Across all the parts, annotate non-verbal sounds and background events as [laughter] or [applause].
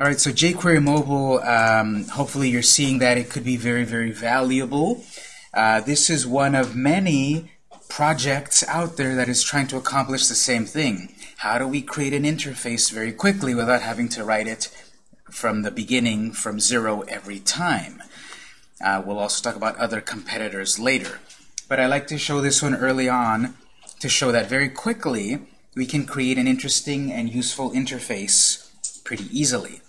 All right, so jQuery Mobile, um, hopefully you're seeing that it could be very, very valuable. Uh, this is one of many projects out there that is trying to accomplish the same thing. How do we create an interface very quickly without having to write it from the beginning, from zero every time? Uh, we'll also talk about other competitors later. But I like to show this one early on to show that very quickly we can create an interesting and useful interface pretty easily.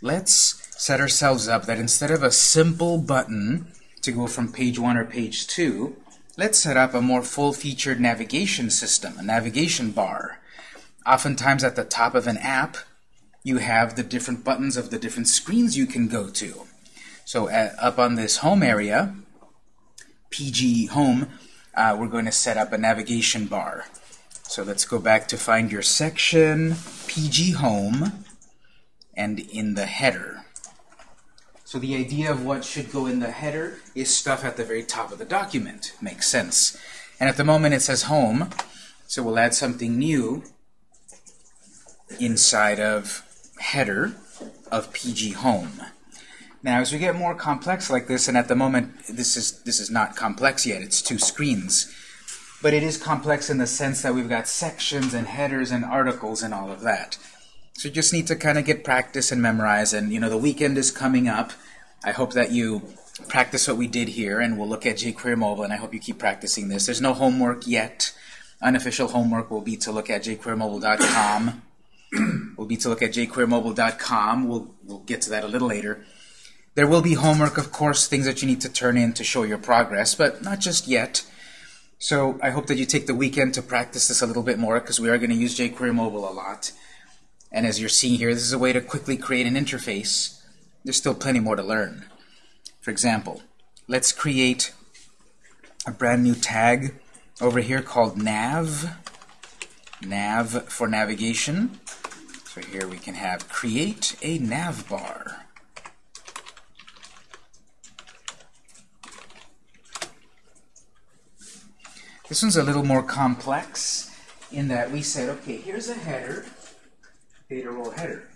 Let's set ourselves up that instead of a simple button to go from page 1 or page 2, let's set up a more full-featured navigation system, a navigation bar. Oftentimes at the top of an app, you have the different buttons of the different screens you can go to. So uh, up on this home area, PG Home, uh, we're going to set up a navigation bar. So let's go back to find your section, PG Home, and in the header. So the idea of what should go in the header is stuff at the very top of the document. Makes sense. And at the moment it says home, so we'll add something new inside of header of PG home. Now as we get more complex like this, and at the moment this is this is not complex yet, it's two screens. But it is complex in the sense that we've got sections and headers and articles and all of that. So you just need to kind of get practice and memorize. And, you know, the weekend is coming up. I hope that you practice what we did here, and we'll look at jQuery Mobile, and I hope you keep practicing this. There's no homework yet. Unofficial homework will be to look at jQueryMobile.com. [clears throat] will be to look at jQueryMobile.com. We'll, we'll get to that a little later. There will be homework, of course, things that you need to turn in to show your progress, but not just yet. So I hope that you take the weekend to practice this a little bit more, because we are going to use jQuery Mobile a lot. And as you're seeing here, this is a way to quickly create an interface. There's still plenty more to learn. For example, let's create a brand new tag over here called nav. Nav for navigation. So here we can have create a nav bar. This one's a little more complex in that we said, okay, here's a header data role header.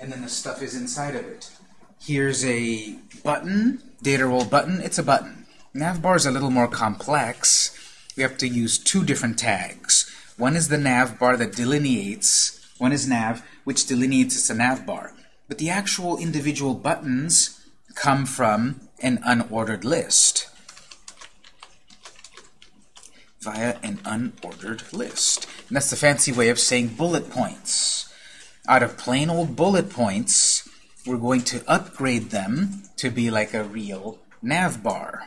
And then the stuff is inside of it. Here's a button, data role button. It's a button. Navbar is a little more complex. We have to use two different tags. One is the navbar that delineates, one is nav, which delineates it's a navbar. But the actual individual buttons come from an unordered list via an unordered list. And that's the fancy way of saying bullet points out of plain old bullet points, we're going to upgrade them to be like a real navbar.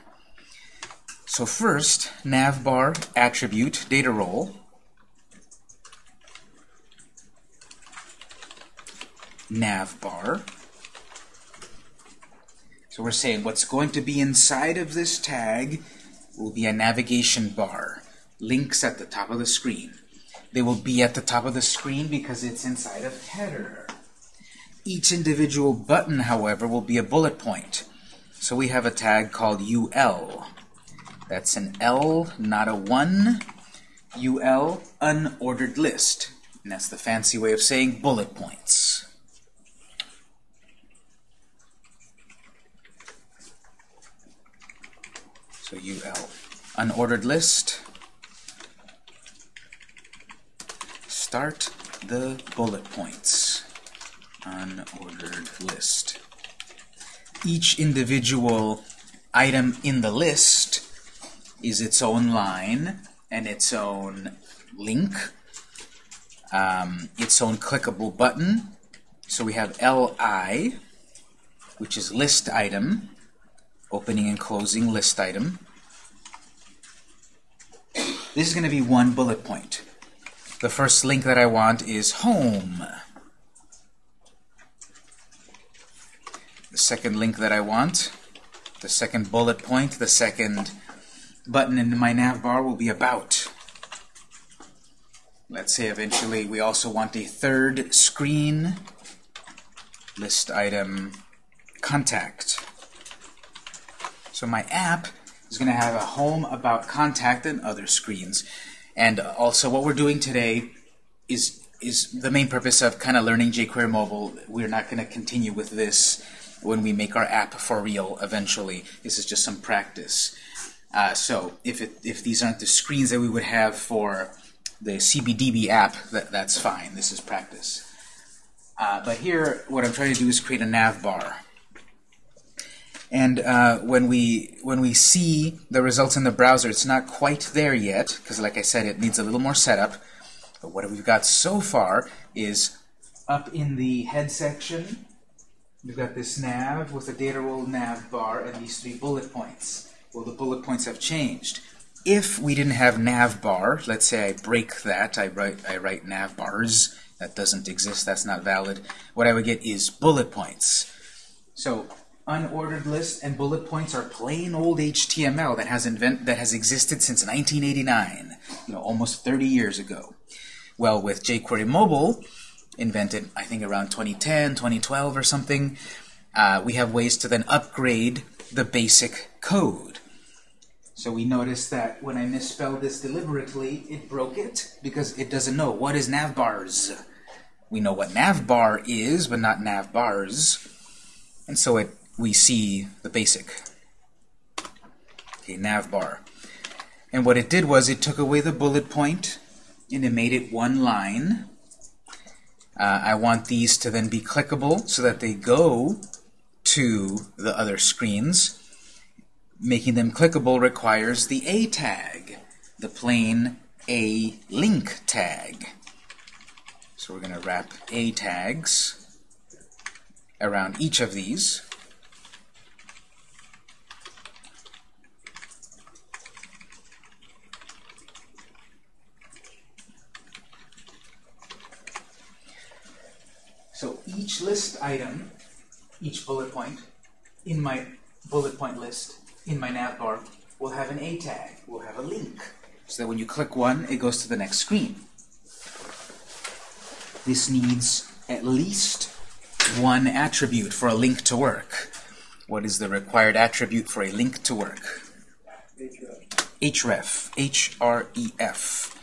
So first, navbar attribute data role. Navbar. So we're saying what's going to be inside of this tag will be a navigation bar. Links at the top of the screen. They will be at the top of the screen because it's inside of header. Each individual button, however, will be a bullet point. So we have a tag called UL. That's an L, not a 1. UL, unordered list. And that's the fancy way of saying bullet points. So UL, unordered list. Start the bullet points unordered list. Each individual item in the list is its own line and its own link, um, its own clickable button. So we have LI, which is list item, opening and closing list item. This is going to be one bullet point. The first link that I want is home. The second link that I want, the second bullet point, the second button in my nav bar will be about. Let's say eventually we also want a third screen list item contact. So my app is going to have a home, about, contact, and other screens. And also what we're doing today is is the main purpose of kind of learning jQuery Mobile. We're not going to continue with this when we make our app for real eventually. This is just some practice. Uh, so if, it, if these aren't the screens that we would have for the CBDB app, that, that's fine. This is practice. Uh, but here, what I'm trying to do is create a nav bar. And uh, when we when we see the results in the browser, it's not quite there yet, because like I said, it needs a little more setup. But what we've got so far is up in the head section, we've got this nav with a data role nav bar and these three bullet points. Well, the bullet points have changed. If we didn't have nav bar, let's say I break that, I write, I write nav bars, that doesn't exist, that's not valid, what I would get is bullet points. So unordered list and bullet points are plain old HTML that has invent that has existed since 1989, you know, almost 30 years ago. Well, with jQuery Mobile, invented I think around 2010, 2012 or something, uh, we have ways to then upgrade the basic code. So we notice that when I misspelled this deliberately, it broke it because it doesn't know what is navbars. We know what navbar is, but not navbars. And so it we see the basic okay, nav bar. And what it did was it took away the bullet point and it made it one line. Uh, I want these to then be clickable so that they go to the other screens. Making them clickable requires the A tag, the plain A link tag. So we're going to wrap A tags around each of these. So each list item, each bullet point, in my bullet point list, in my navbar, will have an A tag, will have a link. So that when you click one, it goes to the next screen. This needs at least one attribute for a link to work. What is the required attribute for a link to work? href. H-R-E-F.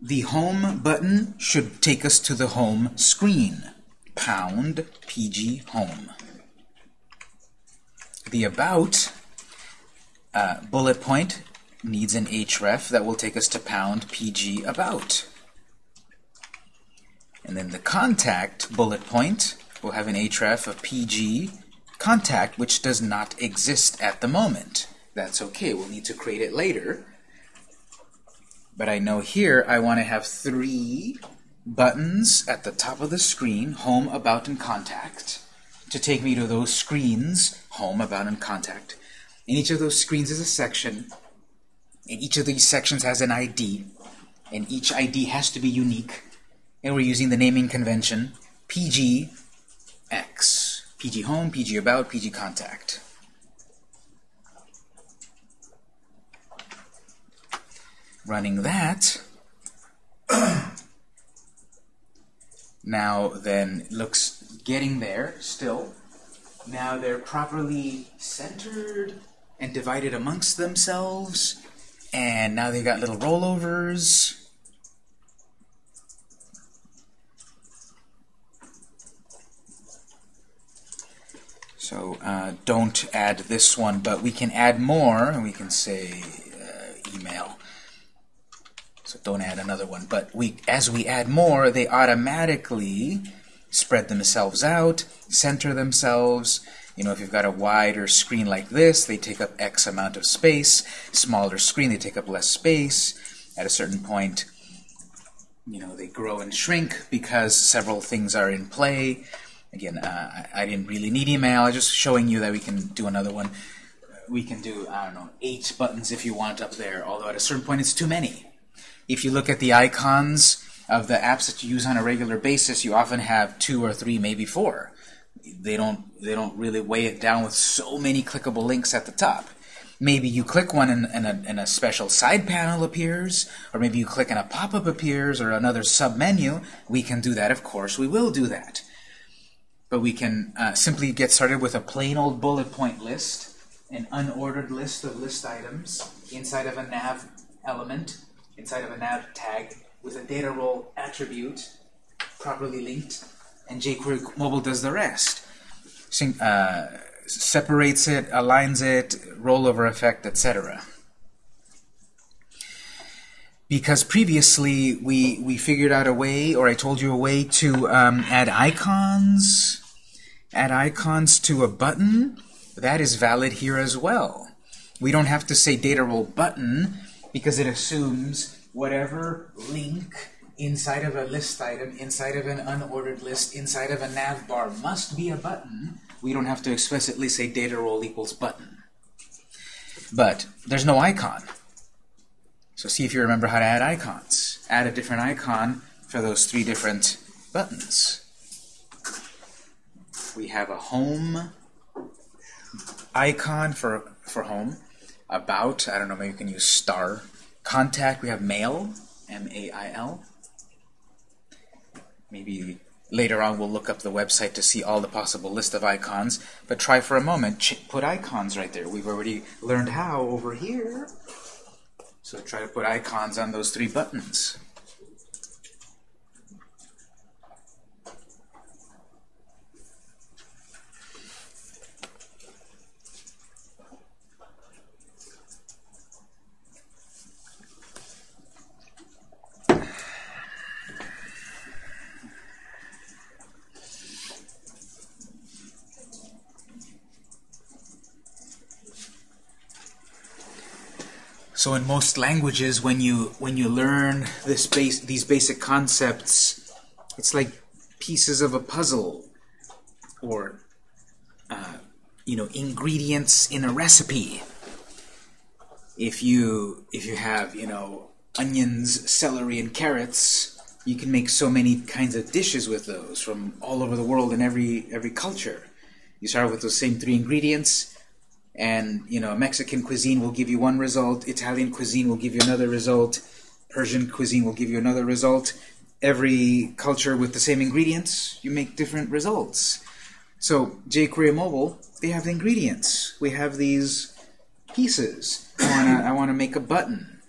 The home button should take us to the home screen. Pound PG home. The about uh, bullet point needs an href that will take us to pound PG about. And then the contact bullet point will have an href of PG contact, which does not exist at the moment. That's okay. We'll need to create it later. But I know here I want to have three buttons at the top of the screen, Home, About, and Contact, to take me to those screens, Home, About, and Contact. And each of those screens is a section, and each of these sections has an ID, and each ID has to be unique. And we're using the naming convention PGX. PG Home, PG About, PG Contact. Running that, [clears throat] now then looks getting there still. Now they're properly centered and divided amongst themselves. And now they've got little rollovers. So uh, don't add this one, but we can add more, and we can say uh, email. So don't add another one. But we, as we add more, they automatically spread themselves out, center themselves. You know, if you've got a wider screen like this, they take up X amount of space. Smaller screen, they take up less space. At a certain point, you know, they grow and shrink because several things are in play. Again, uh, I didn't really need email. I'm just showing you that we can do another one. We can do, I don't know, eight buttons if you want up there, although at a certain point it's too many. If you look at the icons of the apps that you use on a regular basis, you often have two or three, maybe four. They don't, they don't really weigh it down with so many clickable links at the top. Maybe you click one and, and, a, and a special side panel appears, or maybe you click and a pop-up appears, or another sub-menu. We can do that, of course. We will do that. But we can uh, simply get started with a plain old bullet point list, an unordered list of list items inside of a nav element inside of a nav tag with a data role attribute properly linked, and jQuery Mobile does the rest. Uh, separates it, aligns it, rollover effect, etc. Because previously we, we figured out a way, or I told you a way, to um, add icons, add icons to a button. That is valid here as well. We don't have to say data role button because it assumes whatever link inside of a list item, inside of an unordered list, inside of a nav bar must be a button. We don't have to explicitly say data role equals button. But there's no icon. So see if you remember how to add icons. Add a different icon for those three different buttons. We have a home icon for, for home. About, I don't know, maybe you can use star. Contact, we have mail, M-A-I-L. Maybe later on we'll look up the website to see all the possible list of icons, but try for a moment, put icons right there. We've already learned how over here. So try to put icons on those three buttons. So in most languages, when you when you learn this base these basic concepts, it's like pieces of a puzzle, or uh, you know ingredients in a recipe. If you if you have you know onions, celery, and carrots, you can make so many kinds of dishes with those from all over the world in every every culture. You start with those same three ingredients and you know Mexican cuisine will give you one result, Italian cuisine will give you another result, Persian cuisine will give you another result. Every culture with the same ingredients, you make different results. So jQuery Mobile, they have the ingredients. We have these pieces. I wanna make a button.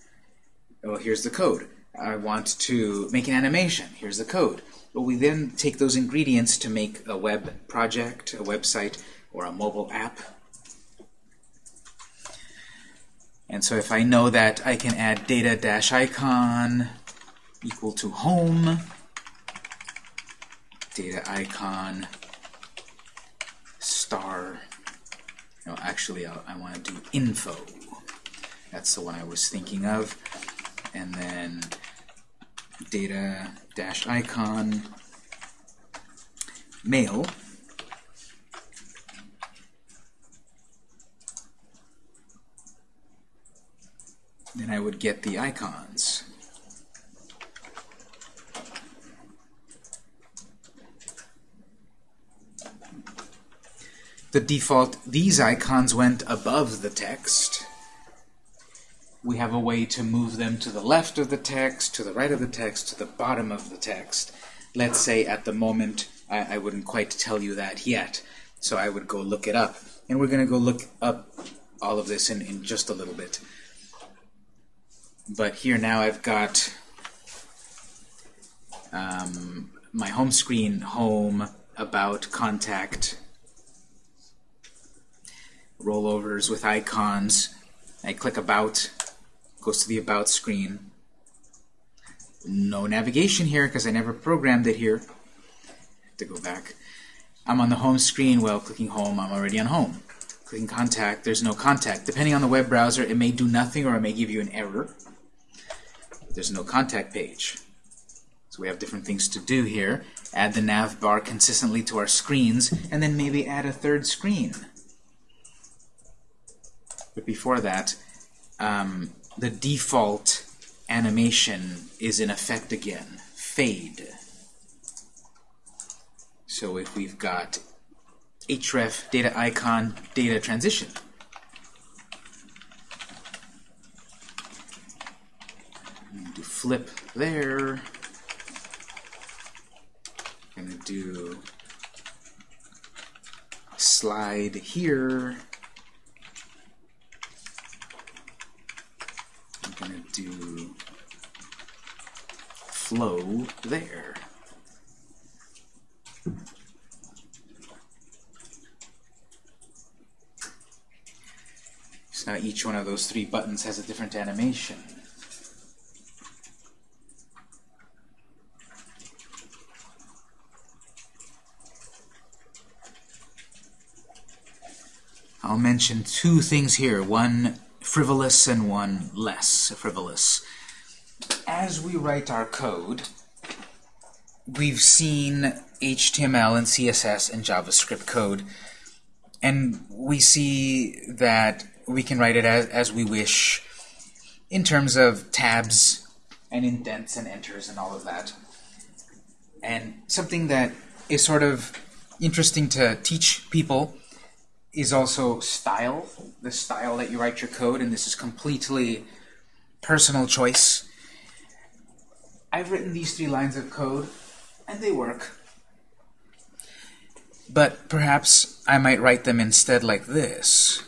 Well, here's the code. I want to make an animation. Here's the code. But we then take those ingredients to make a web project, a website, or a mobile app And so if I know that I can add data dash icon equal to home, data icon star, no, actually I'll, i want to do info. That's the one I was thinking of. And then data dash icon mail then I would get the icons. The default, these icons went above the text. We have a way to move them to the left of the text, to the right of the text, to the bottom of the text. Let's say at the moment, I, I wouldn't quite tell you that yet, so I would go look it up. And we're going to go look up all of this in, in just a little bit. But here now I've got um, my home screen, home, about, contact, rollovers with icons. I click about, goes to the about screen. No navigation here because I never programmed it here. to go back. I'm on the home screen. Well, clicking home, I'm already on home. Clicking contact, there's no contact. Depending on the web browser, it may do nothing or it may give you an error there's no contact page. So we have different things to do here. Add the nav bar consistently to our screens, and then maybe add a third screen. But before that, um, the default animation is in effect again, fade. So if we've got href, data icon, data transition, flip there. I'm going to do slide here. I'm going to do flow there. So now each one of those three buttons has a different animation. I'll mention two things here, one frivolous and one less frivolous. As we write our code, we've seen HTML and CSS and JavaScript code, and we see that we can write it as, as we wish in terms of tabs and indents and enters and all of that. And something that is sort of interesting to teach people is also style, the style that you write your code, and this is completely personal choice. I've written these three lines of code, and they work. But perhaps I might write them instead like this.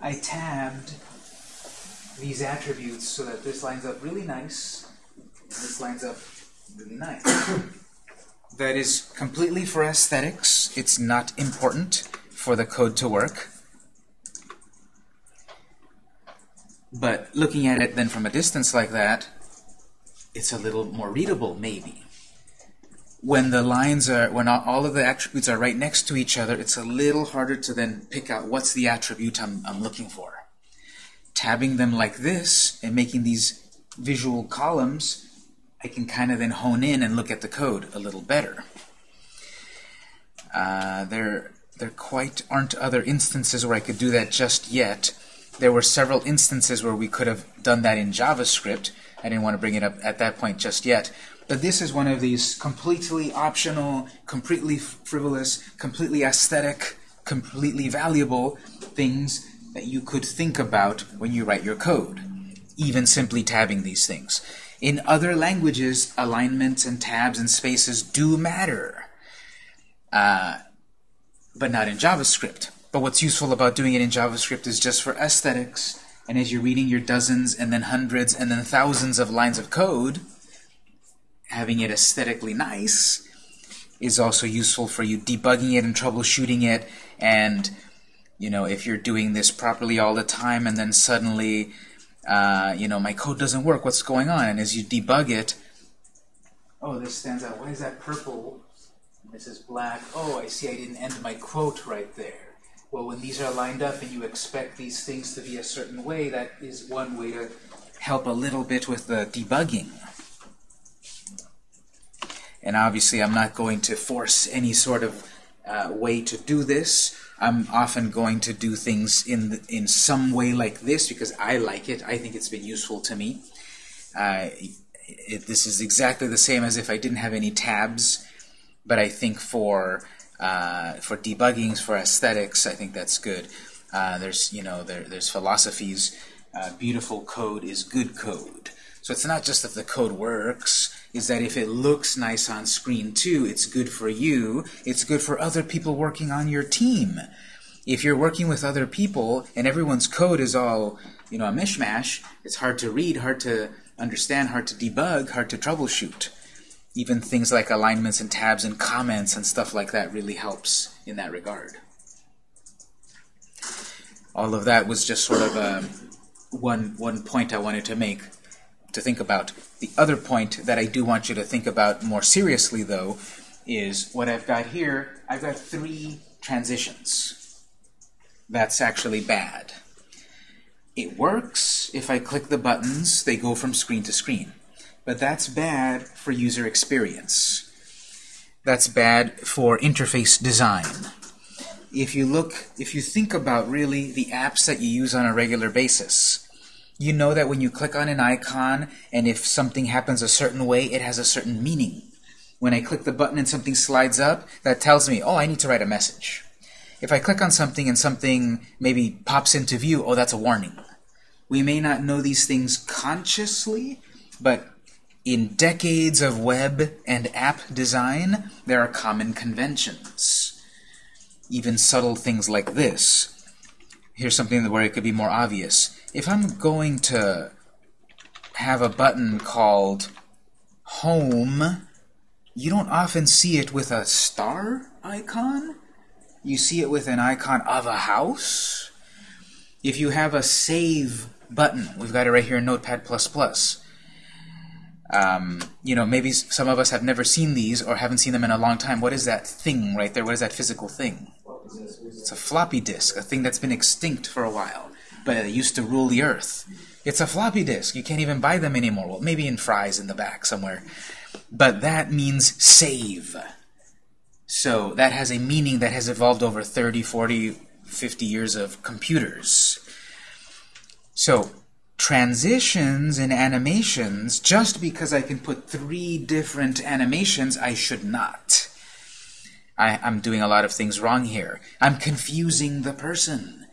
I tabbed these attributes so that this lines up really nice, this lines up really nice. [coughs] that is completely for aesthetics. It's not important for the code to work. But looking at it then from a distance like that, it's a little more readable, maybe. When the lines are, when all of the attributes are right next to each other, it's a little harder to then pick out what's the attribute I'm, I'm looking for. Tabbing them like this and making these visual columns I can kind of then hone in and look at the code a little better. Uh, there, there quite aren't other instances where I could do that just yet. There were several instances where we could have done that in JavaScript. I didn't want to bring it up at that point just yet. But this is one of these completely optional, completely frivolous, completely aesthetic, completely valuable things that you could think about when you write your code, even simply tabbing these things. In other languages, alignments and tabs and spaces do matter, uh, but not in JavaScript. But what's useful about doing it in JavaScript is just for aesthetics, and as you're reading your dozens and then hundreds and then thousands of lines of code, having it aesthetically nice is also useful for you debugging it and troubleshooting it. And you know if you're doing this properly all the time and then suddenly uh, you know, my code doesn't work, what's going on? And as you debug it, oh, this stands out. Why is that purple? This is black. Oh, I see I didn't end my quote right there. Well, when these are lined up and you expect these things to be a certain way, that is one way to help a little bit with the debugging. And obviously, I'm not going to force any sort of uh, way to do this. I'm often going to do things in in some way like this because I like it. I think it's been useful to me. Uh, it, this is exactly the same as if I didn't have any tabs, but I think for uh, for debuggings, for aesthetics, I think that's good. Uh, there's you know there, there's philosophies. Uh, beautiful code is good code. So it's not just that the code works, is that if it looks nice on screen too, it's good for you, it's good for other people working on your team. If you're working with other people and everyone's code is all, you know, a mishmash, it's hard to read, hard to understand, hard to debug, hard to troubleshoot. Even things like alignments and tabs and comments and stuff like that really helps in that regard. All of that was just sort of a, um, one, one point I wanted to make to think about. The other point that I do want you to think about more seriously, though, is what I've got here. I've got three transitions. That's actually bad. It works if I click the buttons, they go from screen to screen. But that's bad for user experience. That's bad for interface design. If you look, if you think about really the apps that you use on a regular basis, you know that when you click on an icon and if something happens a certain way, it has a certain meaning. When I click the button and something slides up, that tells me, oh, I need to write a message. If I click on something and something maybe pops into view, oh, that's a warning. We may not know these things consciously, but in decades of web and app design, there are common conventions. Even subtle things like this here's something where it could be more obvious. If I'm going to have a button called Home, you don't often see it with a star icon. You see it with an icon of a house. If you have a Save button, we've got it right here in Notepad++. Um, you know, maybe some of us have never seen these or haven't seen them in a long time. What is that thing right there? What is that physical thing? It's a floppy disk, a thing that's been extinct for a while, but it used to rule the earth. It's a floppy disk. You can't even buy them anymore. Well, maybe in Fry's in the back somewhere. But that means save. So that has a meaning that has evolved over 30, 40, 50 years of computers. So transitions and animations, just because I can put three different animations, I should not. I, am doing a lot of things wrong here. I'm confusing the person.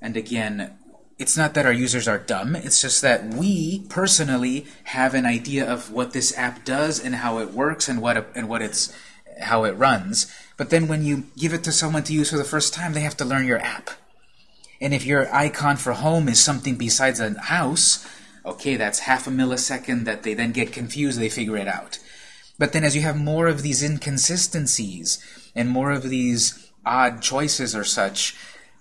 And again, it's not that our users are dumb, it's just that we, personally, have an idea of what this app does and how it works and what, and what it's, how it runs. But then when you give it to someone to use for the first time, they have to learn your app. And if your icon for home is something besides a house, okay, that's half a millisecond that they then get confused, they figure it out. But then as you have more of these inconsistencies and more of these odd choices or such,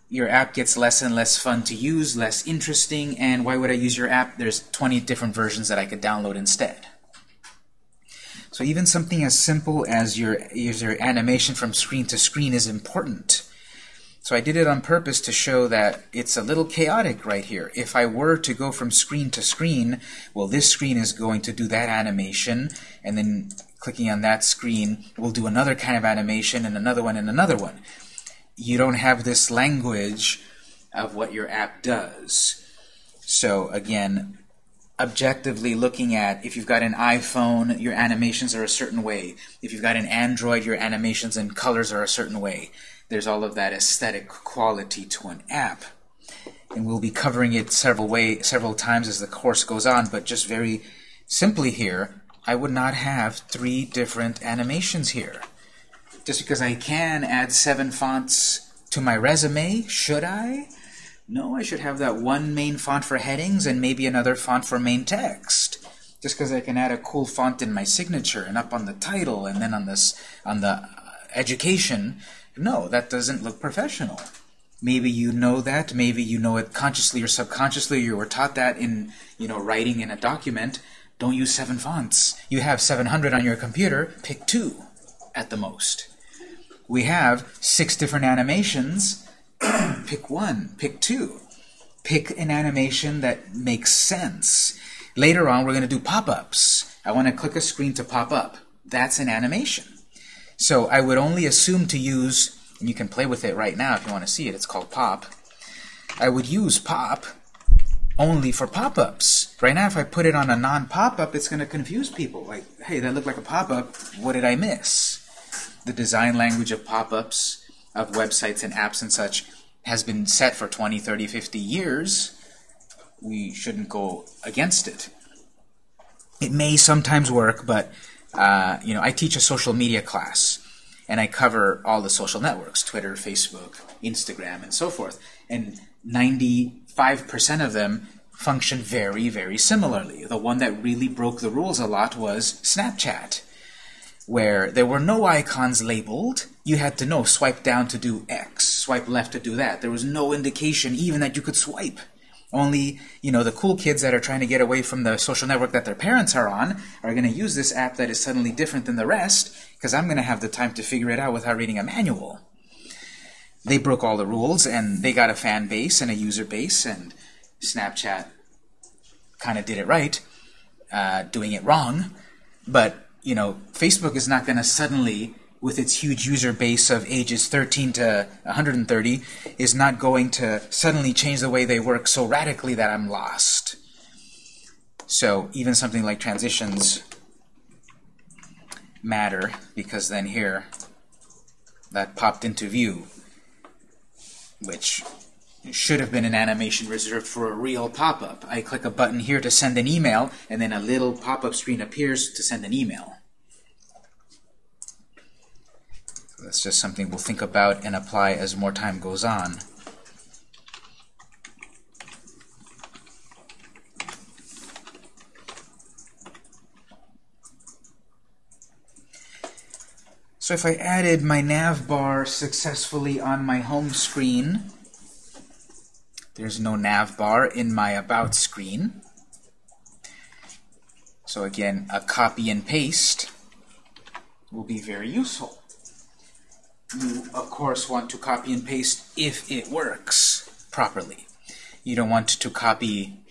your app gets less and less fun to use, less interesting, and why would I use your app? There's 20 different versions that I could download instead. So even something as simple as your, your animation from screen to screen is important. So I did it on purpose to show that it's a little chaotic right here. If I were to go from screen to screen, well, this screen is going to do that animation, and then clicking on that screen will do another kind of animation, and another one, and another one. You don't have this language of what your app does. So again, objectively looking at if you've got an iPhone, your animations are a certain way. If you've got an Android, your animations and colors are a certain way there's all of that aesthetic quality to an app. And we'll be covering it several way, several times as the course goes on, but just very simply here, I would not have three different animations here. Just because I can add seven fonts to my resume, should I? No, I should have that one main font for headings and maybe another font for main text. Just because I can add a cool font in my signature and up on the title and then on this on the uh, education no, that doesn't look professional. Maybe you know that, maybe you know it consciously or subconsciously, you were taught that in, you know, writing in a document. Don't use seven fonts. You have 700 on your computer, pick two at the most. We have six different animations, [clears throat] pick one, pick two. Pick an animation that makes sense. Later on, we're going to do pop-ups. I want to click a screen to pop up. That's an animation. So I would only assume to use, and you can play with it right now if you want to see it, it's called pop. I would use pop only for pop-ups. Right now, if I put it on a non-pop-up, it's going to confuse people. Like, hey, that looked like a pop-up. What did I miss? The design language of pop-ups, of websites and apps and such, has been set for 20, 30, 50 years. We shouldn't go against it. It may sometimes work, but uh, you know, I teach a social media class, and I cover all the social networks, Twitter, Facebook, Instagram, and so forth. And 95% of them function very, very similarly. The one that really broke the rules a lot was Snapchat, where there were no icons labeled. You had to know, swipe down to do X, swipe left to do that. There was no indication even that you could swipe. Only, you know, the cool kids that are trying to get away from the social network that their parents are on are going to use this app that is suddenly different than the rest because I'm going to have the time to figure it out without reading a manual. They broke all the rules and they got a fan base and a user base and Snapchat kind of did it right, uh, doing it wrong. But, you know, Facebook is not going to suddenly with its huge user base of ages 13 to 130 is not going to suddenly change the way they work so radically that I'm lost. So even something like transitions matter because then here that popped into view which should have been an animation reserved for a real pop-up. I click a button here to send an email, and then a little pop-up screen appears to send an email. So that's just something we'll think about and apply as more time goes on. So if I added my nav bar successfully on my home screen, there's no nav bar in my About screen. So again, a copy and paste will be very useful. You, of course, want to copy and paste if it works properly. You don't want to copy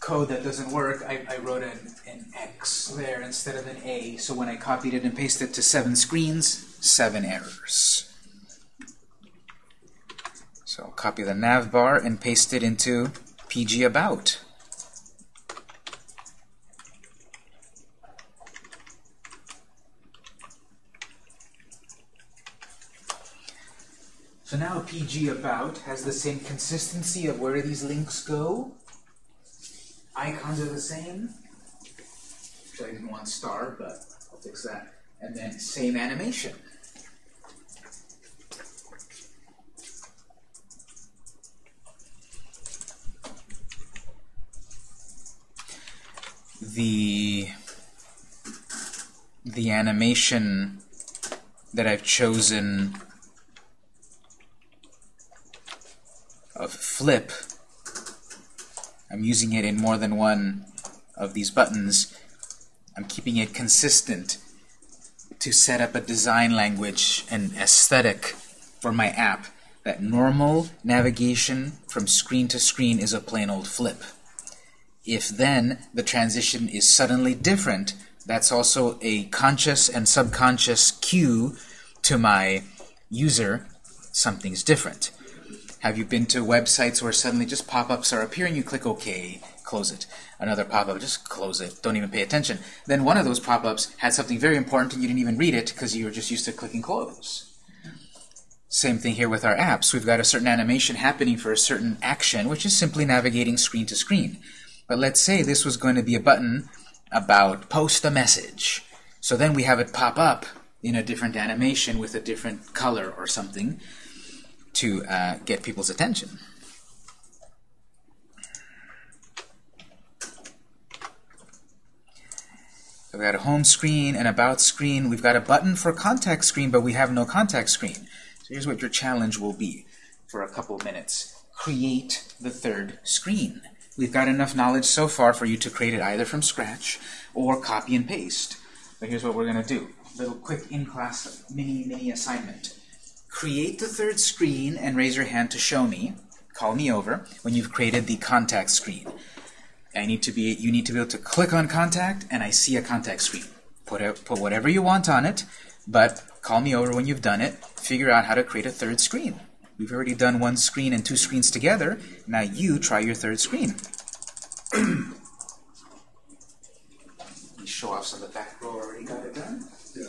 code that doesn't work. I, I wrote an, an X there instead of an A, so when I copied it and pasted it to seven screens, seven errors. So I'll copy the navbar and paste it into PG About. So now PG About has the same consistency of where these links go. Icons are the same. Actually, I didn't want star, but I'll fix that. And then same animation. The the animation that I've chosen of flip, I'm using it in more than one of these buttons. I'm keeping it consistent to set up a design language and aesthetic for my app that normal navigation from screen to screen is a plain old flip. If then the transition is suddenly different, that's also a conscious and subconscious cue to my user something's different. Have you been to websites where suddenly just pop-ups are appearing, you click OK, close it. Another pop-up, just close it, don't even pay attention. Then one of those pop-ups had something very important and you didn't even read it because you were just used to clicking close. Same thing here with our apps. We've got a certain animation happening for a certain action, which is simply navigating screen to screen. But let's say this was going to be a button about post a message. So then we have it pop up in a different animation with a different color or something to uh, get people's attention. We've got a home screen, an about screen. We've got a button for contact screen, but we have no contact screen. So here's what your challenge will be for a couple minutes. Create the third screen. We've got enough knowledge so far for you to create it either from scratch or copy and paste. But here's what we're going to do. A Little quick in-class mini mini assignment. Create the third screen and raise your hand to show me. Call me over when you've created the contact screen. I need to be you need to be able to click on contact and I see a contact screen. Put a, put whatever you want on it, but call me over when you've done it. Figure out how to create a third screen. We've already done one screen and two screens together. Now you try your third screen. [clears throat] show off some of the back row already got it done. Yeah.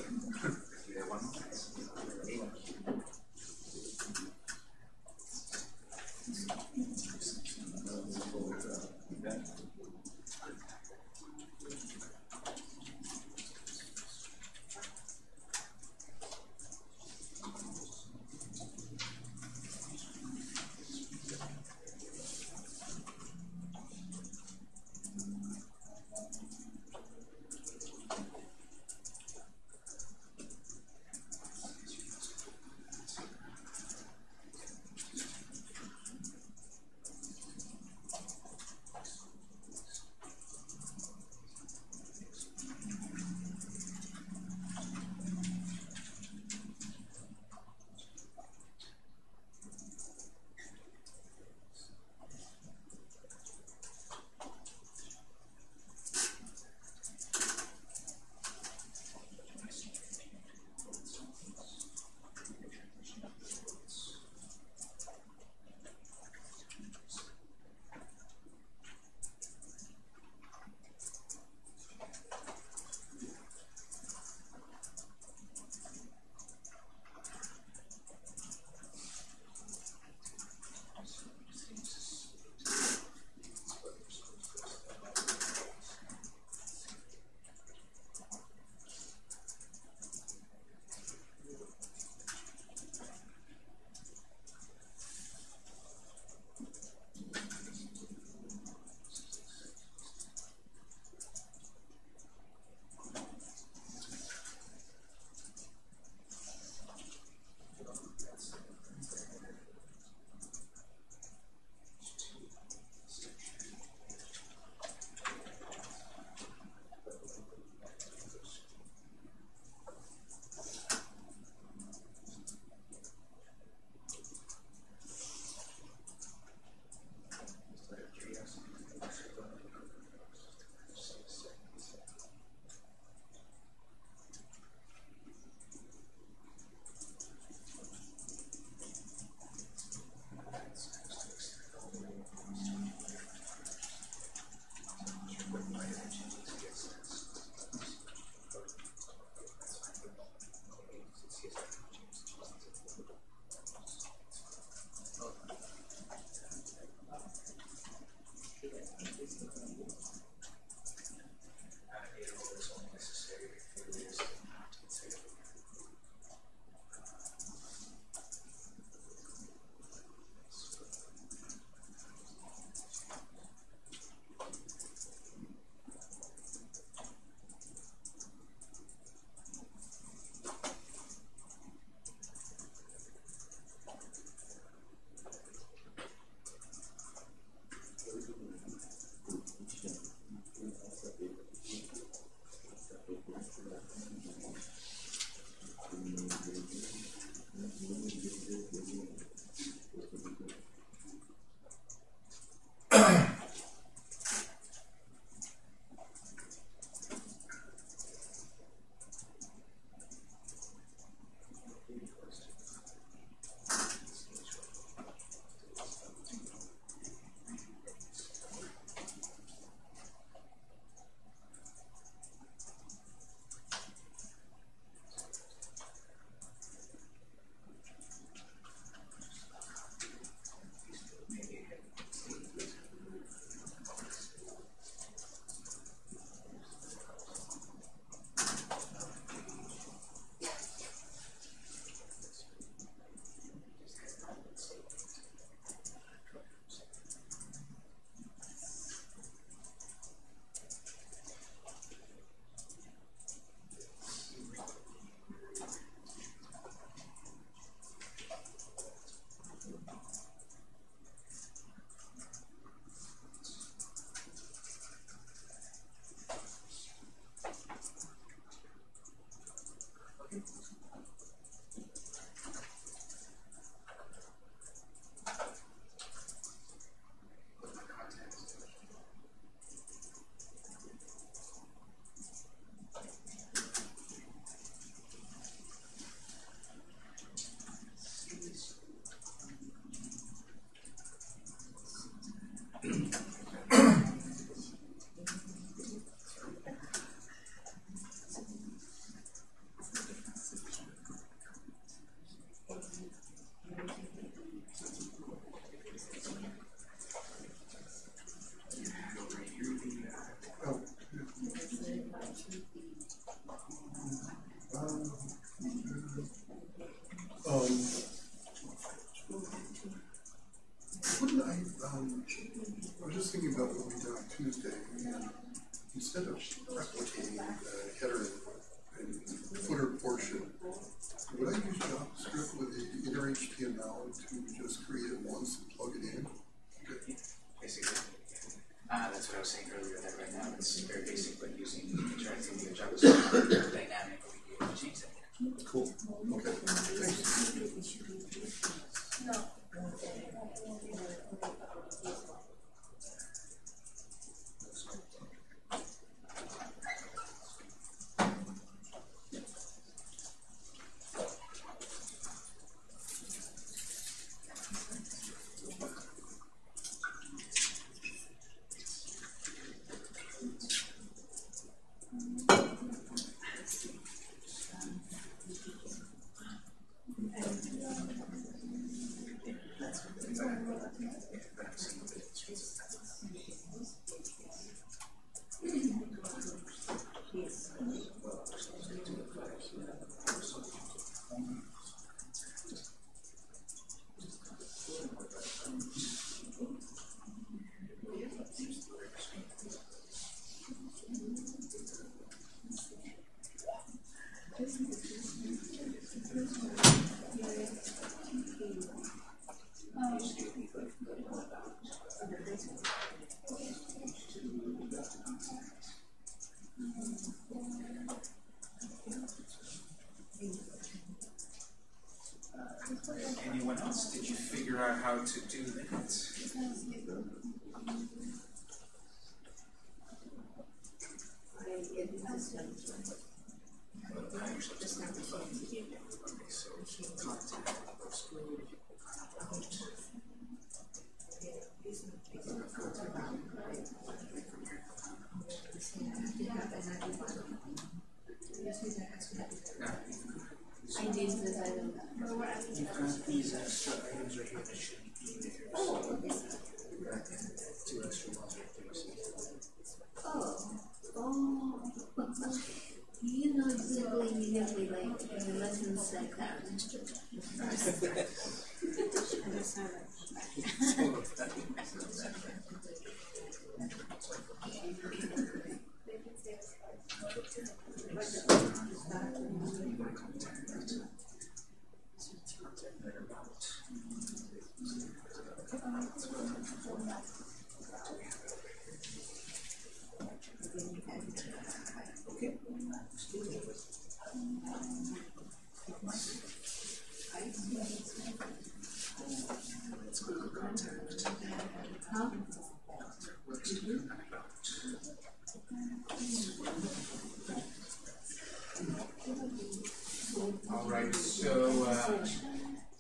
All right, so uh,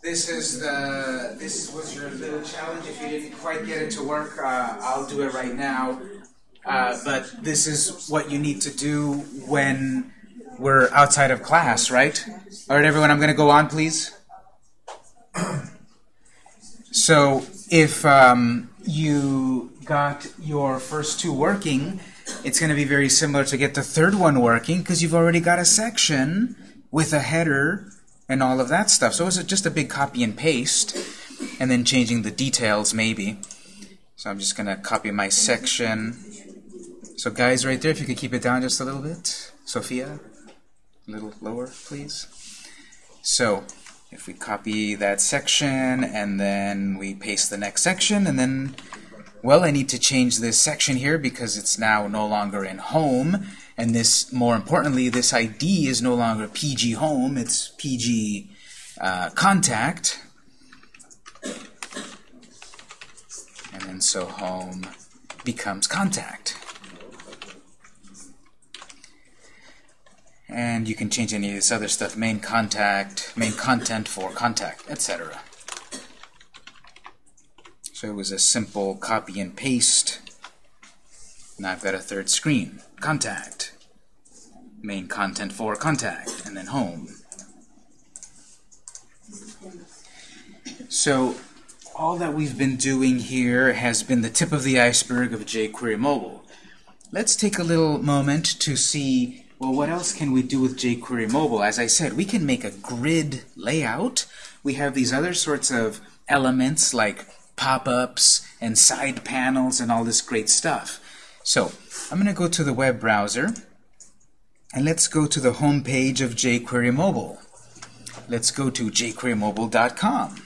this is the this was your little challenge. If you didn't quite get it to work, uh, I'll do it right now. Uh, but this is what you need to do when we're outside of class, right? All right, everyone. I'm going to go on, please. So if um, you got your first two working, it's going to be very similar to get the third one working because you've already got a section with a header and all of that stuff. So it's just a big copy and paste and then changing the details maybe. So I'm just going to copy my section. So guys right there, if you could keep it down just a little bit. Sophia, a little lower, please. So if we copy that section and then we paste the next section and then well I need to change this section here because it's now no longer in home. And this more importantly this ID is no longer PG home. It's PG uh, contact. And then so home becomes contact. And you can change any of this other stuff main contact main content for contact etc so it was a simple copy and paste now I've got a third screen contact main content for contact and then home so all that we've been doing here has been the tip of the iceberg of jQuery mobile let's take a little moment to see well, what else can we do with jQuery Mobile? As I said, we can make a grid layout. We have these other sorts of elements like pop-ups and side panels and all this great stuff. So I'm going to go to the web browser and let's go to the home page of jQuery Mobile. Let's go to jQueryMobile.com.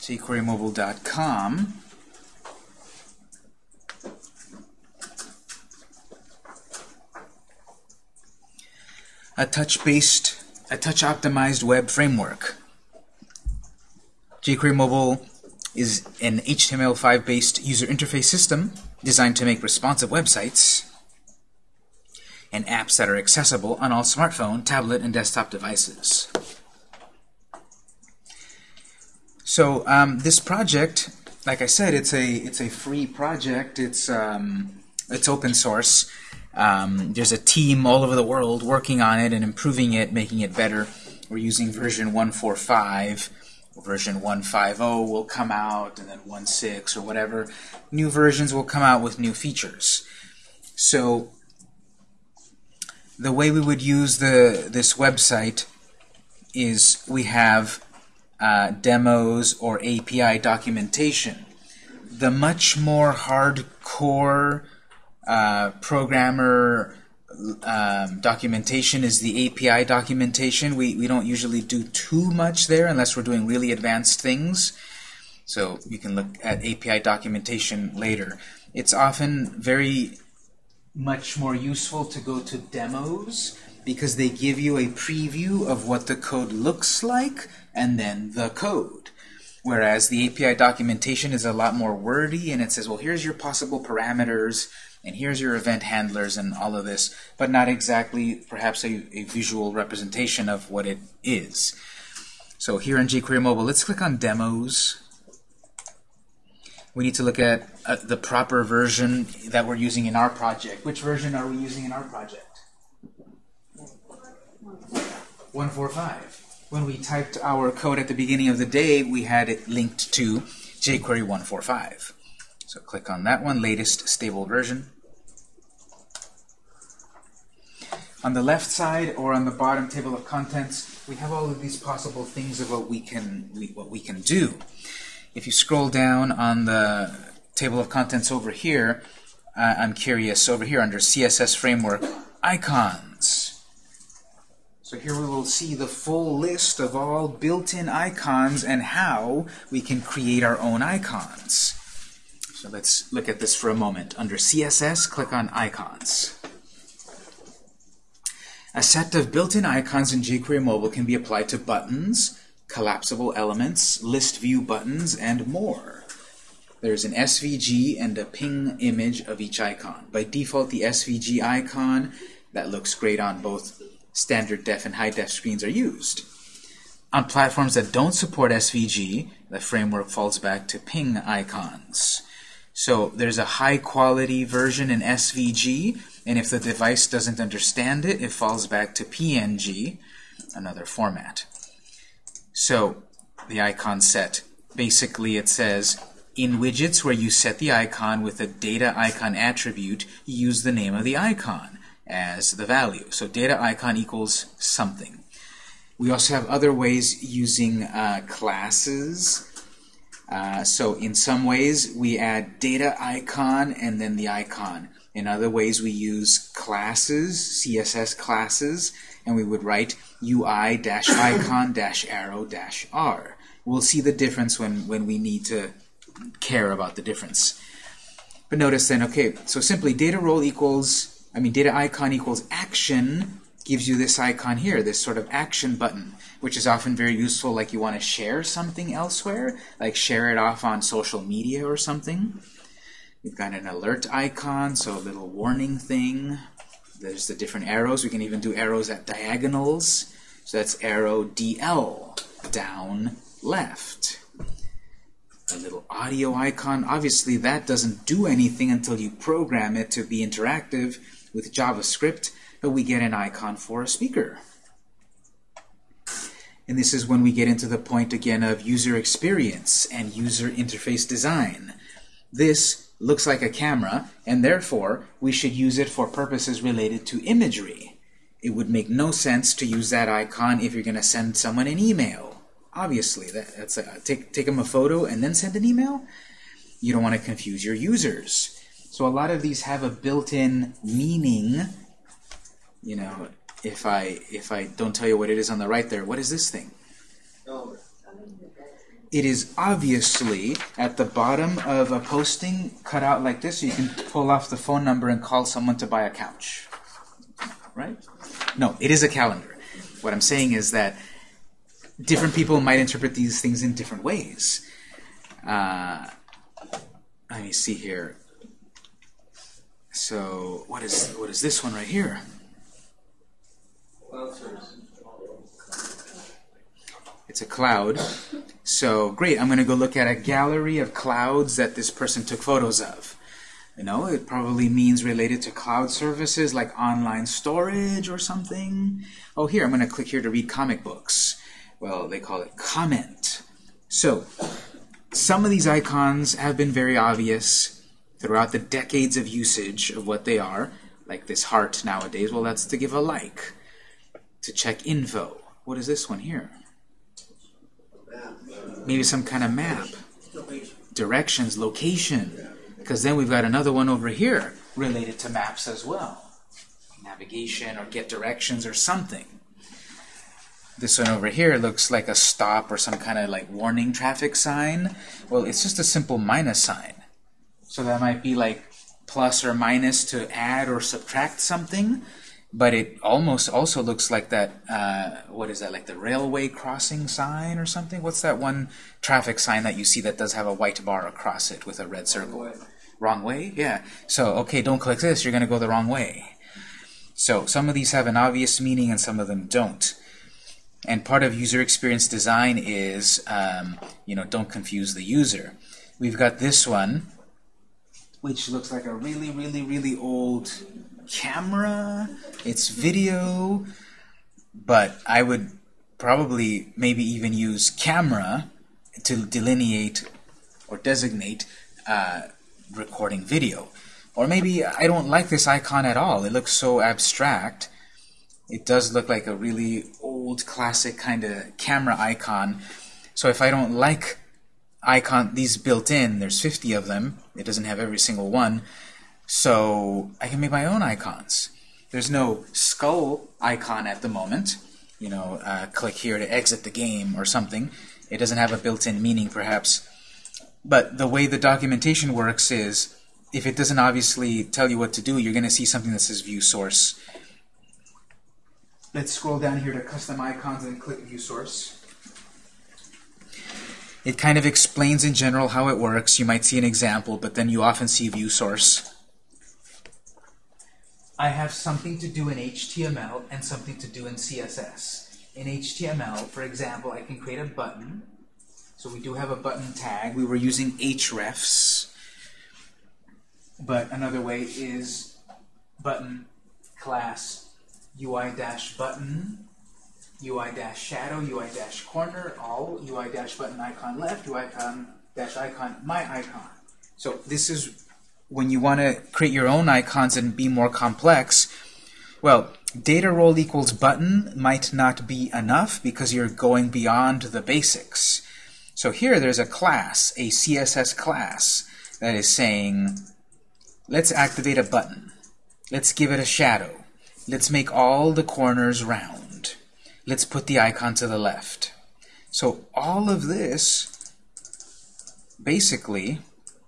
jQueryMobile.com. A touch-based, a touch-optimized web framework. jQuery Mobile is an HTML5 based user interface system designed to make responsive websites and apps that are accessible on all smartphone, tablet, and desktop devices. So um, this project, like I said, it's a it's a free project. It's um, it's open source. Um, there's a team all over the world working on it and improving it, making it better. We're using version 145 version 1.50 will come out, and then 1.6 or whatever. New versions will come out with new features. So the way we would use the this website is we have uh, demos or API documentation. The much more hardcore uh, programmer um, documentation is the API documentation. We, we don't usually do too much there unless we're doing really advanced things. So you can look at API documentation later. It's often very much more useful to go to demos because they give you a preview of what the code looks like and then the code. Whereas the API documentation is a lot more wordy and it says, well, here's your possible parameters, and here's your event handlers and all of this, but not exactly perhaps a, a visual representation of what it is. So here in jQuery Mobile, let's click on Demos. We need to look at uh, the proper version that we're using in our project. Which version are we using in our project? 145. When we typed our code at the beginning of the day, we had it linked to jQuery 145. So click on that one, latest stable version. On the left side or on the bottom table of contents, we have all of these possible things of what we can what we can do. If you scroll down on the table of contents over here, uh, I'm curious over here under CSS framework icons. So here we will see the full list of all built-in icons and how we can create our own icons. So let's look at this for a moment. Under CSS, click on icons. A set of built-in icons in jQuery Mobile can be applied to buttons, collapsible elements, list view buttons, and more. There's an SVG and a ping image of each icon. By default, the SVG icon that looks great on both standard def and high def screens are used. On platforms that don't support SVG, the framework falls back to ping icons. So there's a high quality version in SVG, and if the device doesn't understand it, it falls back to PNG, another format. So the icon set, basically it says, in widgets where you set the icon with a data icon attribute, use the name of the icon as the value. So data icon equals something. We also have other ways using uh, classes uh, so in some ways, we add data icon and then the icon. In other ways, we use classes, CSS classes, and we would write UI-icon-arrow-r. [coughs] We'll see the difference when, when we need to care about the difference. But notice then, okay, so simply data role equals, I mean, data icon equals action gives you this icon here, this sort of action button, which is often very useful like you want to share something elsewhere, like share it off on social media or something. We've got an alert icon, so a little warning thing. There's the different arrows. We can even do arrows at diagonals. So that's arrow DL, down, left. A little audio icon. Obviously, that doesn't do anything until you program it to be interactive with JavaScript we get an icon for a speaker. And this is when we get into the point again of user experience and user interface design. This looks like a camera, and therefore we should use it for purposes related to imagery. It would make no sense to use that icon if you're going to send someone an email. Obviously, that, that's a, take take them a photo and then send an email. You don't want to confuse your users. So a lot of these have a built-in meaning. You know, if I if I don't tell you what it is on the right there, what is this thing? It is obviously at the bottom of a posting cut out like this, so you can pull off the phone number and call someone to buy a couch. Right? No, it is a calendar. What I'm saying is that different people might interpret these things in different ways. Uh, let me see here. So what is what is this one right here? It's a cloud. So great, I'm going to go look at a gallery of clouds that this person took photos of. You know, it probably means related to cloud services like online storage or something. Oh, here, I'm going to click here to read comic books. Well, they call it comment. So, some of these icons have been very obvious throughout the decades of usage of what they are, like this heart nowadays. Well, that's to give a like, to check info. What is this one here? Maybe some kind of map. Directions, location. Because then we've got another one over here related to maps as well. Navigation or get directions or something. This one over here looks like a stop or some kind of like warning traffic sign. Well, it's just a simple minus sign. So that might be like plus or minus to add or subtract something. But it almost also looks like that, uh, what is that, like the railway crossing sign or something? What's that one traffic sign that you see that does have a white bar across it with a red circle? Wrong way? Yeah. So, okay, don't click this, you're going to go the wrong way. So, some of these have an obvious meaning and some of them don't. And part of user experience design is, um, you know, don't confuse the user. We've got this one, which looks like a really, really, really old camera. It's video, but I would probably maybe even use camera to delineate or designate uh, recording video. Or maybe I don't like this icon at all. It looks so abstract. It does look like a really old classic kind of camera icon. So if I don't like icon these built in, there's 50 of them. It doesn't have every single one. So I can make my own icons. There's no skull icon at the moment. You know, uh, click here to exit the game or something. It doesn't have a built-in meaning, perhaps. But the way the documentation works is, if it doesn't obviously tell you what to do, you're going to see something that says View Source. Let's scroll down here to Custom Icons and click View Source. It kind of explains in general how it works. You might see an example, but then you often see View Source. I have something to do in HTML and something to do in CSS. In HTML, for example, I can create a button. So we do have a button tag. We were using hrefs. But another way is button class UI-button, UI-shadow, UI-corner, all, UI-button icon left, UI-icon, my icon. So this is when you want to create your own icons and be more complex, well, data role equals button might not be enough because you're going beyond the basics. So here there's a class, a CSS class, that is saying, let's activate a button. Let's give it a shadow. Let's make all the corners round. Let's put the icon to the left. So all of this, basically,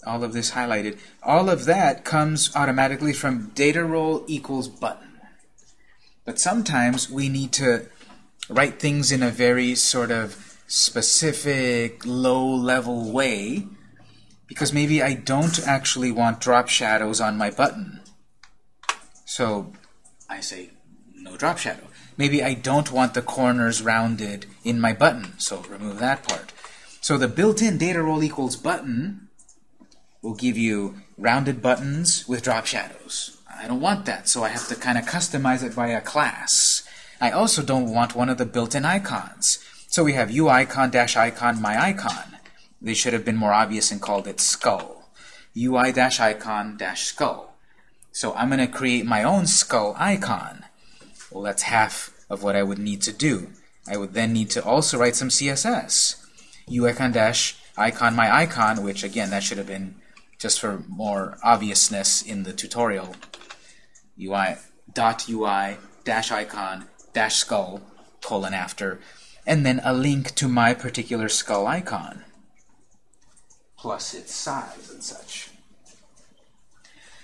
all of this highlighted, all of that comes automatically from data role equals button. But sometimes we need to write things in a very sort of specific, low-level way because maybe I don't actually want drop shadows on my button. So I say no drop shadow. Maybe I don't want the corners rounded in my button, so remove that part. So the built-in data role equals button will give you rounded buttons with drop shadows. I don't want that, so I have to kind of customize it by a class. I also don't want one of the built-in icons. So we have uicon dash icon my icon. They should have been more obvious and called it skull. UI-icon-skull. So I'm going to create my own skull icon. Well, that's half of what I would need to do. I would then need to also write some CSS. UIcon dash icon my icon, which again, that should have been just for more obviousness in the tutorial. UI dot UI dash icon dash skull colon after, and then a link to my particular skull icon, plus its size and such.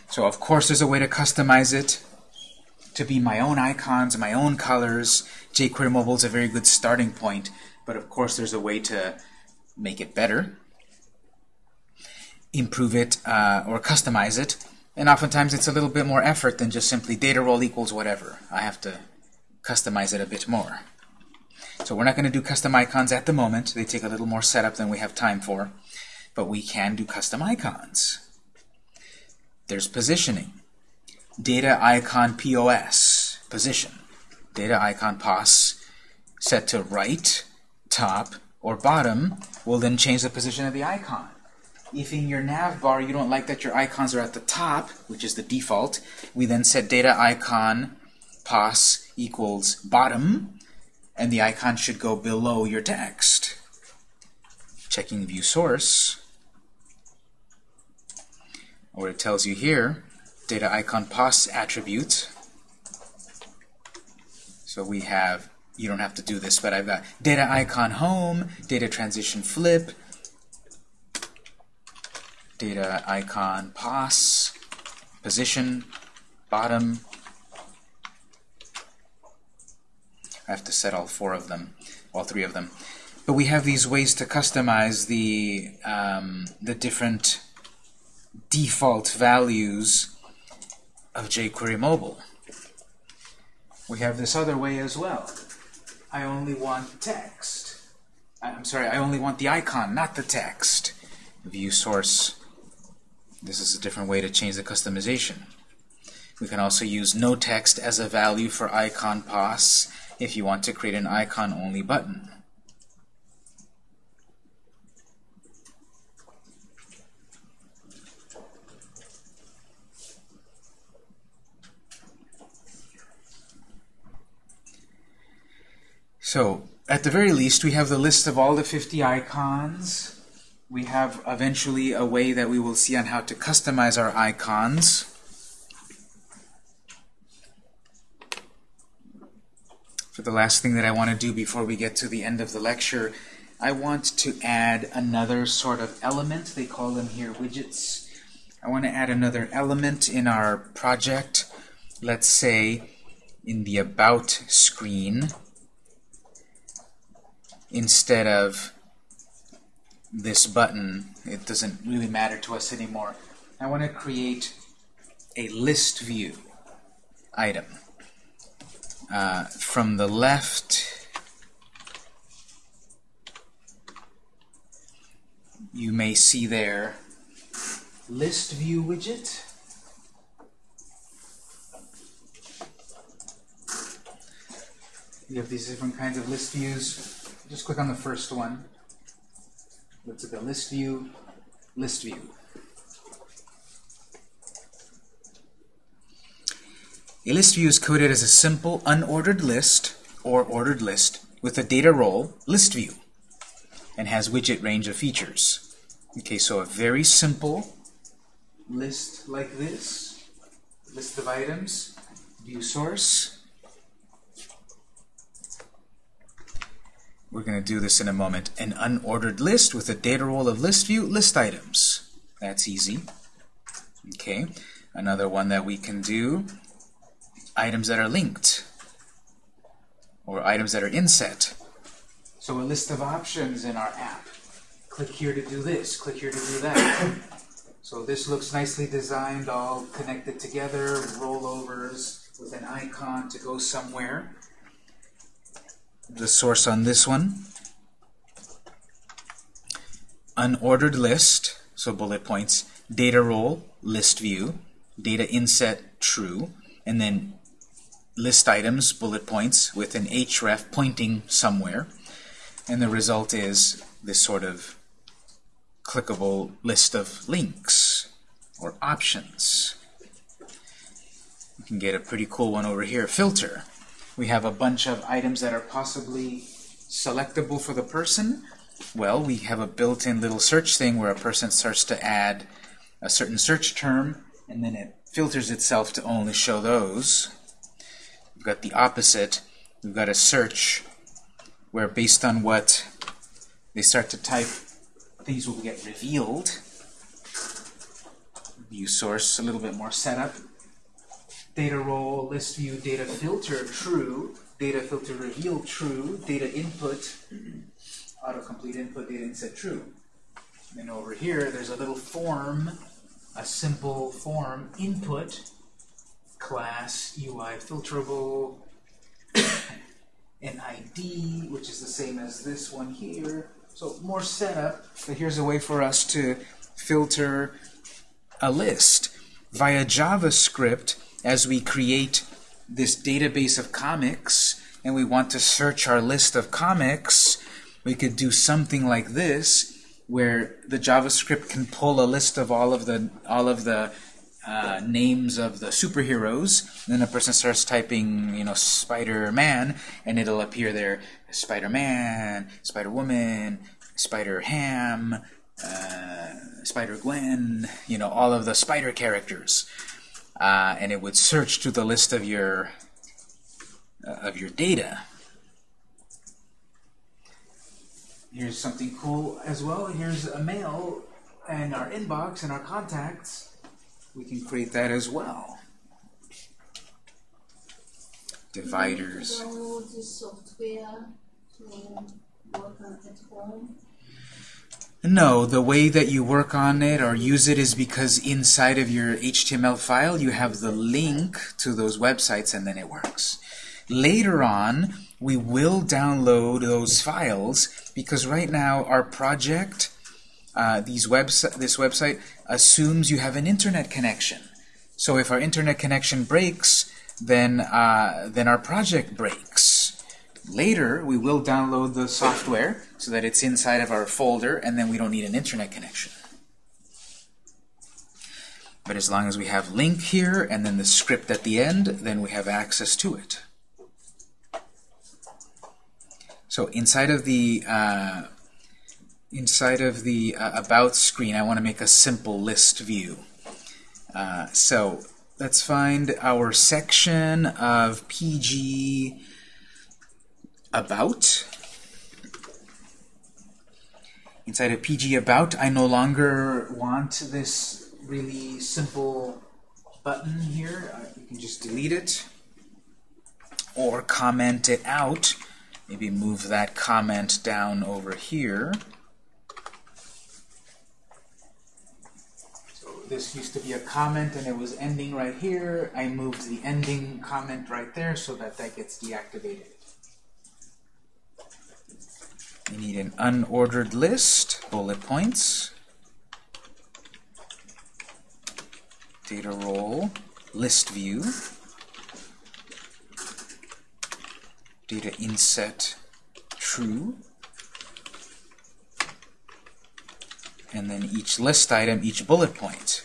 So of course there's a way to customize it to be my own icons, my own colors. jQuery Mobile is a very good starting point, but of course there's a way to make it better, improve it, uh, or customize it. And oftentimes it's a little bit more effort than just simply data role equals whatever. I have to customize it a bit more. So we're not going to do custom icons at the moment. They take a little more setup than we have time for. But we can do custom icons. There's positioning. Data icon POS, position. Data icon POS set to right, top, or bottom will then change the position of the icon. If in your nav bar you don't like that your icons are at the top, which is the default, we then set data icon pos equals bottom, and the icon should go below your text. Checking view source, where it tells you here, data icon pos attribute. So we have, you don't have to do this, but I've got data icon home, data transition flip, data icon pos, position, bottom. I have to set all four of them, all three of them. But we have these ways to customize the, um, the different default values of jQuery Mobile. We have this other way as well. I only want text. I'm sorry, I only want the icon, not the text. View source this is a different way to change the customization. We can also use no text as a value for icon pos if you want to create an icon-only button. So, at the very least, we have the list of all the 50 icons we have eventually a way that we will see on how to customize our icons. For the last thing that I want to do before we get to the end of the lecture, I want to add another sort of element. They call them here widgets. I want to add another element in our project. Let's say in the About screen, instead of this button, it doesn't really matter to us anymore. I want to create a list view item. Uh, from the left, you may see there list view widget. You have these different kinds of list views. Just click on the first one. Let's look at list view, list view. A list view is coded as a simple unordered list or ordered list with a data role list view and has widget range of features. Okay, so a very simple list like this, list of items, view source, We're going to do this in a moment. An unordered list with a data role of list view, list items. That's easy. Okay, another one that we can do, items that are linked, or items that are inset. So a list of options in our app. Click here to do this, click here to do that. [coughs] so this looks nicely designed, all connected together, rollovers with an icon to go somewhere the source on this one. Unordered list, so bullet points, data role, list view, data inset, true, and then list items, bullet points, with an href pointing somewhere. And the result is this sort of clickable list of links. or options. You can get a pretty cool one over here, filter. We have a bunch of items that are possibly selectable for the person. Well, we have a built-in little search thing where a person starts to add a certain search term, and then it filters itself to only show those. We've got the opposite. We've got a search where based on what they start to type, things will get revealed. View source, a little bit more setup. Data role, list view, data filter, true. Data filter reveal, true. Data input, autocomplete input, data inset, true. And then over here, there's a little form, a simple form, input, class, UI filterable, [coughs] an ID, which is the same as this one here. So more setup, but here's a way for us to filter a list. Via JavaScript, as we create this database of comics, and we want to search our list of comics, we could do something like this, where the JavaScript can pull a list of all of the all of the uh, names of the superheroes. And Then a person starts typing, you know, Spider-Man, and it'll appear there: Spider-Man, Spider-Woman, Spider-Ham, uh, Spider-Gwen. You know, all of the Spider characters, uh, and it would search to the list of your uh, of your data. Here's something cool as well. Here's a mail and our inbox and our contacts. We can create that as well. Dividers. Download the software to work on at home. No, the way that you work on it or use it is because inside of your HTML file you have the link to those websites and then it works. Later on, we will download those files because right now our project, uh, these webs this website, assumes you have an internet connection. So if our internet connection breaks, then, uh, then our project breaks. Later, we will download the software so that it's inside of our folder, and then we don't need an internet connection. But as long as we have link here, and then the script at the end, then we have access to it. So inside of the uh, inside of the uh, About screen, I want to make a simple list view. Uh, so let's find our section of PG About. Inside of PG About, I no longer want this really simple button here. Uh, you can just delete it or comment it out. Maybe move that comment down over here. So this used to be a comment and it was ending right here. I moved the ending comment right there so that that gets deactivated. We need an unordered list, bullet points, data role, list view, data inset true, and then each list item, each bullet point.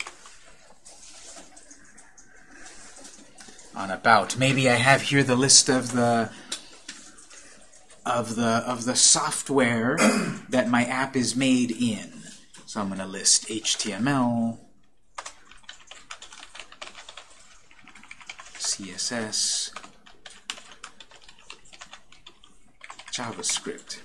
On about. Maybe I have here the list of the of the of the software [clears throat] that my app is made in. So I'm going to list HTML, CSS, JavaScript.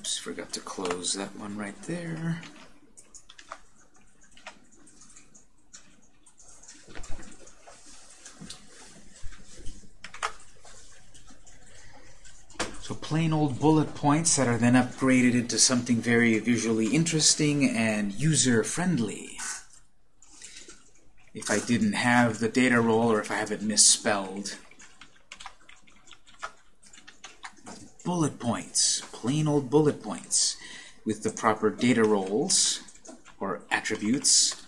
Oops, forgot to close that one right there. So plain old bullet points that are then upgraded into something very visually interesting and user-friendly. If I didn't have the data role or if I have it misspelled. Bullet points, plain old bullet points. With the proper data roles or attributes.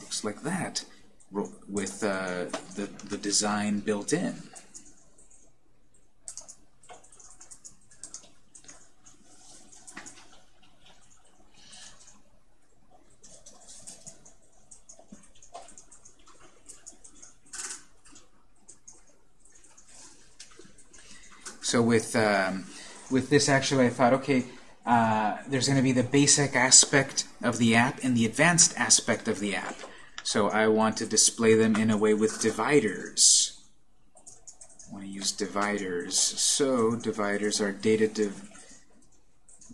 Looks like that with uh, the, the design built in. So with um, with this, actually, I thought, okay, uh, there's going to be the basic aspect of the app and the advanced aspect of the app. So I want to display them in a way with dividers. I want to use dividers. So dividers are data div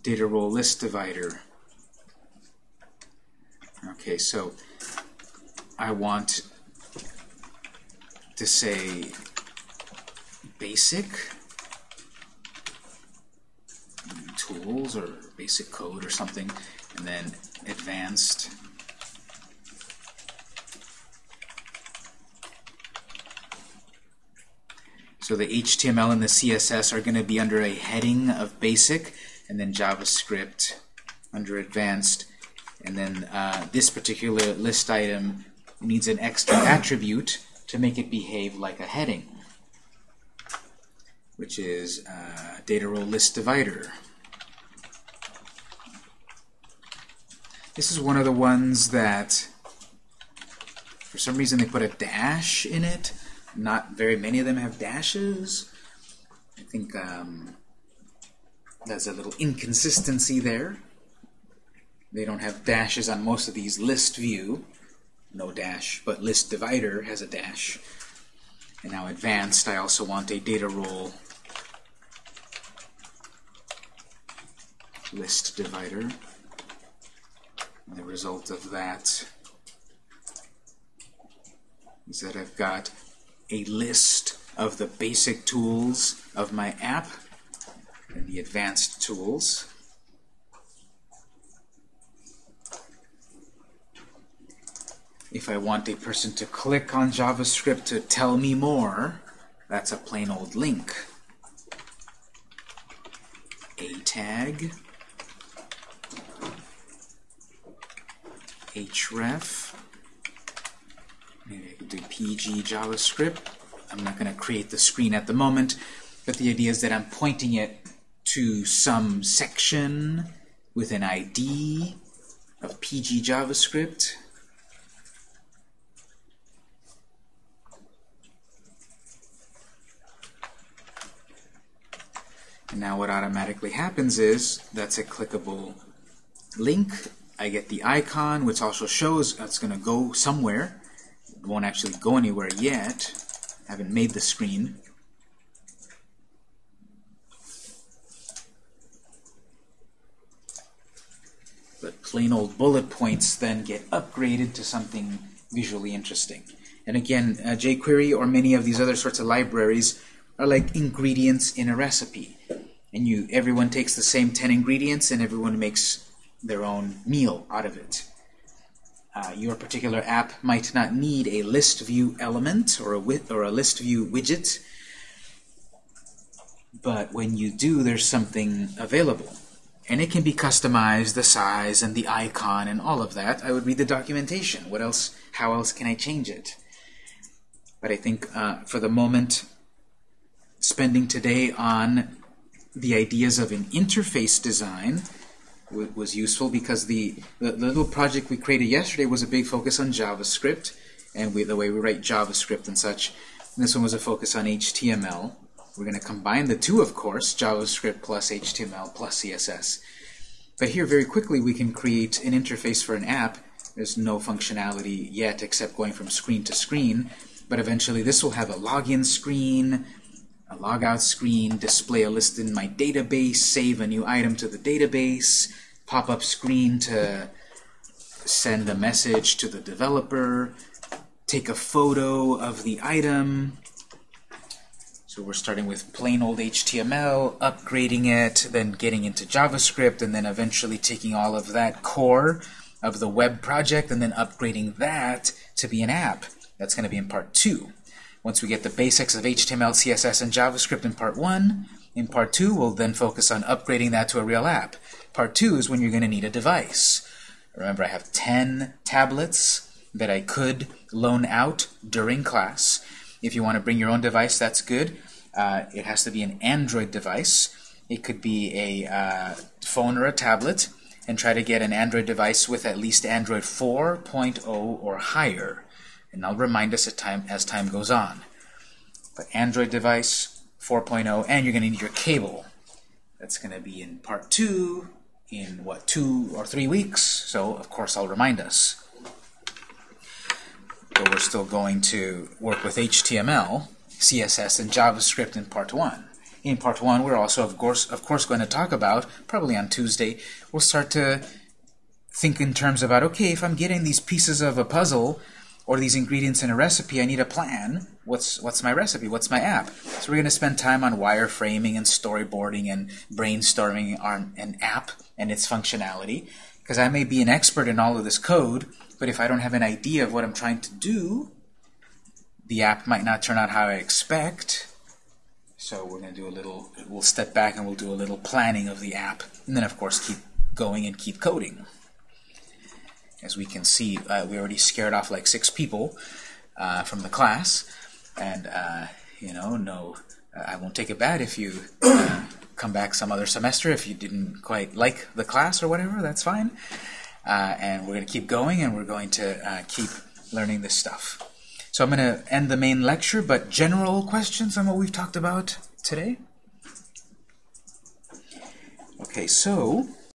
data role list divider. Okay, so I want to say basic tools or basic code or something, and then advanced. So the HTML and the CSS are going to be under a heading of basic, and then JavaScript under advanced. And then uh, this particular list item needs an extra [coughs] attribute to make it behave like a heading, which is uh, data role list divider. This is one of the ones that, for some reason, they put a dash in it. Not very many of them have dashes. I think um, there's a little inconsistency there. They don't have dashes on most of these list view. No dash, but list divider has a dash. And now advanced, I also want a data role list divider. The result of that is that I've got a list of the basic tools of my app and the advanced tools. If I want a person to click on JavaScript to tell me more, that's a plain old link. A tag, href, maybe I could do pg JavaScript. I'm not going to create the screen at the moment, but the idea is that I'm pointing it to some section with an ID of PG JavaScript. And now what automatically happens is that's a clickable link. I get the icon, which also shows it's going to go somewhere. It won't actually go anywhere yet. I haven't made the screen. But plain old bullet points then get upgraded to something visually interesting. And again, uh, jQuery or many of these other sorts of libraries are like ingredients in a recipe. And you, everyone takes the same 10 ingredients and everyone makes their own meal out of it. Uh, your particular app might not need a list view element or a, or a list view widget, but when you do, there's something available. And it can be customized, the size and the icon and all of that. I would read the documentation. What else? How else can I change it? But I think uh, for the moment, spending today on the ideas of an interface design was useful because the, the, little project we created yesterday was a big focus on JavaScript and we, the way we write JavaScript and such. And this one was a focus on HTML. We're going to combine the two, of course, JavaScript plus HTML plus CSS. But here, very quickly, we can create an interface for an app. There's no functionality yet except going from screen to screen. But eventually, this will have a login screen, a logout screen, display a list in my database, save a new item to the database, pop-up screen to send a message to the developer, take a photo of the item. So we're starting with plain old HTML, upgrading it, then getting into JavaScript, and then eventually taking all of that core of the web project and then upgrading that to be an app. That's going to be in part two. Once we get the basics of HTML, CSS, and JavaScript in part one, in part two, we'll then focus on upgrading that to a real app. Part two is when you're going to need a device. Remember, I have 10 tablets that I could loan out during class. If you want to bring your own device, that's good. Uh, it has to be an Android device. It could be a uh, phone or a tablet, and try to get an Android device with at least Android 4.0 or higher. And I'll remind us time, as time goes on. But Android device 4.0, and you're going to need your cable. That's going to be in part two, in what, two or three weeks. So, of course, I'll remind us. But we're still going to work with HTML, CSS, and JavaScript in part one. In part one, we're also, of course, of course, going to talk about, probably on Tuesday, we'll start to think in terms about, okay, if I'm getting these pieces of a puzzle, or these ingredients in a recipe, I need a plan. What's what's my recipe? What's my app? So we're going to spend time on wireframing and storyboarding and brainstorming on an app and its functionality. Because I may be an expert in all of this code, but if I don't have an idea of what I'm trying to do, the app might not turn out how I expect. So we're going to do a little, we'll step back and we'll do a little planning of the app. And then, of course, keep going and keep coding. As we can see, uh, we already scared off like six people uh, from the class. And, uh, you know, no, I won't take it bad if you uh, come back some other semester if you didn't quite like the class or whatever, that's fine. Uh, and we're going to keep going and we're going to keep learning this stuff. So I'm going to end the main lecture, but general questions on what we've talked about today? Okay, so